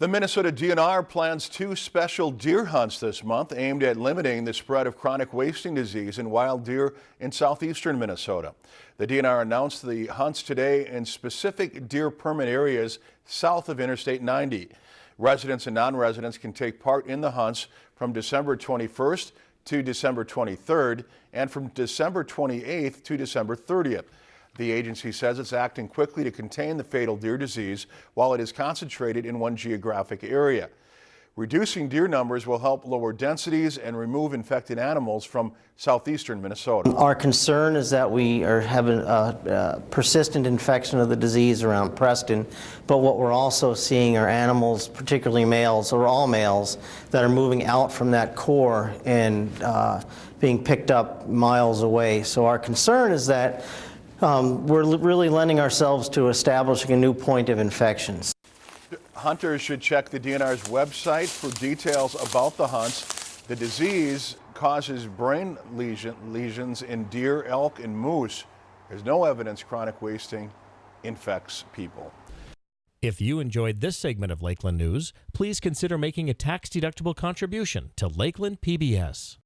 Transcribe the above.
The Minnesota DNR plans two special deer hunts this month aimed at limiting the spread of chronic wasting disease in wild deer in southeastern Minnesota. The DNR announced the hunts today in specific deer permit areas south of Interstate 90. Residents and non-residents can take part in the hunts from December 21st to December 23rd and from December 28th to December 30th. The agency says it's acting quickly to contain the fatal deer disease while it is concentrated in one geographic area. Reducing deer numbers will help lower densities and remove infected animals from southeastern Minnesota. Our concern is that we are having a, a, persistent infection of the disease around Preston, but what we're also seeing are animals, particularly males or all males, that are moving out from that core and uh, being picked up miles away. So our concern is that um, we're really lending ourselves to establishing a new point of infections. Hunters should check the DNR's website for details about the hunts. The disease causes brain lesion, lesions in deer, elk, and moose. There's no evidence chronic wasting infects people. If you enjoyed this segment of Lakeland News, please consider making a tax-deductible contribution to Lakeland PBS.